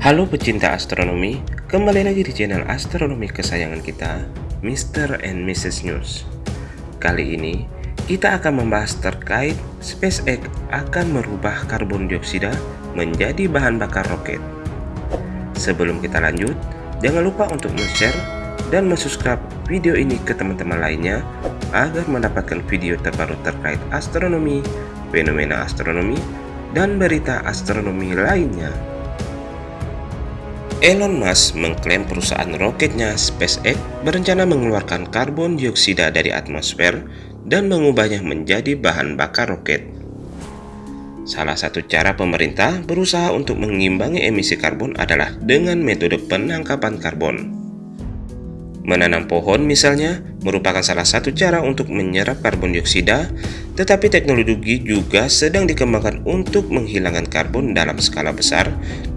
Halo pecinta astronomi, kembali lagi di channel astronomi kesayangan kita, Mr. and Mrs. News. Kali ini, kita akan membahas terkait SpaceX akan merubah karbon dioksida menjadi bahan bakar roket. Sebelum kita lanjut, jangan lupa untuk share dan subscribe video ini ke teman-teman lainnya agar mendapatkan video terbaru terkait astronomi, fenomena astronomi, dan berita astronomi lainnya. Elon Musk mengklaim perusahaan roketnya SpaceX berencana mengeluarkan karbon dioksida dari atmosfer dan mengubahnya menjadi bahan bakar roket. Salah satu cara pemerintah berusaha untuk mengimbangi emisi karbon adalah dengan metode penangkapan karbon. Menanam pohon misalnya merupakan salah satu cara untuk menyerap karbon dioksida, tetapi teknologi juga sedang dikembangkan untuk menghilangkan karbon dalam skala besar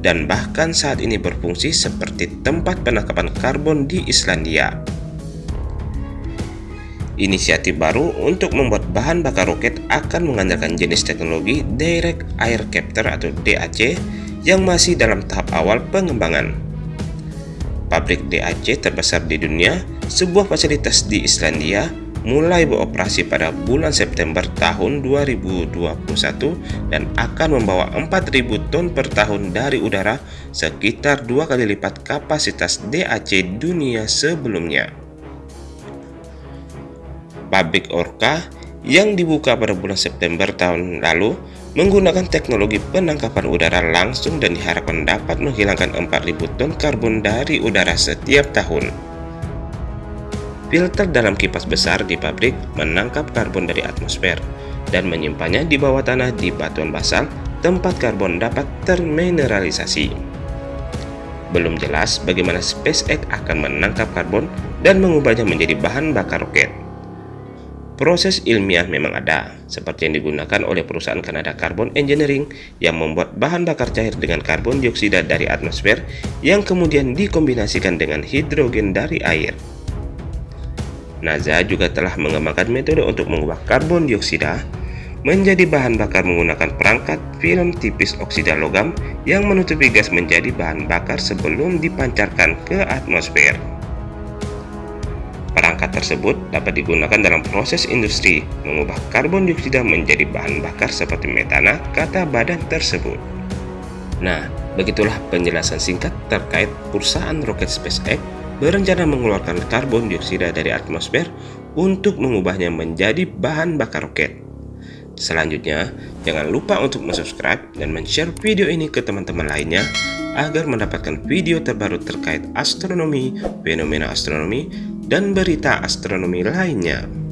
dan bahkan saat ini berfungsi seperti tempat penangkapan karbon di Islandia. Inisiatif baru untuk membuat bahan bakar roket akan mengandalkan jenis teknologi Direct Air Capture atau DAC yang masih dalam tahap awal pengembangan pabrik DAC terbesar di dunia, sebuah fasilitas di Islandia, mulai beroperasi pada bulan September tahun 2021 dan akan membawa 4.000 ton per tahun dari udara, sekitar dua kali lipat kapasitas DAC dunia sebelumnya. Pabrik Orca yang dibuka pada bulan September tahun lalu menggunakan teknologi penangkapan udara langsung dan diharapkan dapat menghilangkan 4000 ton karbon dari udara setiap tahun. Filter dalam kipas besar di pabrik menangkap karbon dari atmosfer dan menyimpannya di bawah tanah di batuan basal tempat karbon dapat termineralisasi. Belum jelas bagaimana SpaceX akan menangkap karbon dan mengubahnya menjadi bahan bakar roket. Proses ilmiah memang ada, seperti yang digunakan oleh perusahaan Kanada Carbon Engineering yang membuat bahan bakar cair dengan karbon dioksida dari atmosfer yang kemudian dikombinasikan dengan hidrogen dari air. NASA juga telah mengembangkan metode untuk mengubah karbon dioksida menjadi bahan bakar menggunakan perangkat film tipis oksida logam yang menutupi gas menjadi bahan bakar sebelum dipancarkan ke atmosfer. Perangkat tersebut dapat digunakan dalam proses industri mengubah karbon dioksida menjadi bahan bakar seperti metana, kata badan tersebut. Nah, begitulah penjelasan singkat terkait perusahaan roket SpaceX berencana mengeluarkan karbon dioksida dari atmosfer untuk mengubahnya menjadi bahan bakar roket. Selanjutnya, jangan lupa untuk subscribe dan share video ini ke teman-teman lainnya agar mendapatkan video terbaru terkait astronomi, fenomena astronomi, dan berita astronomi lainnya.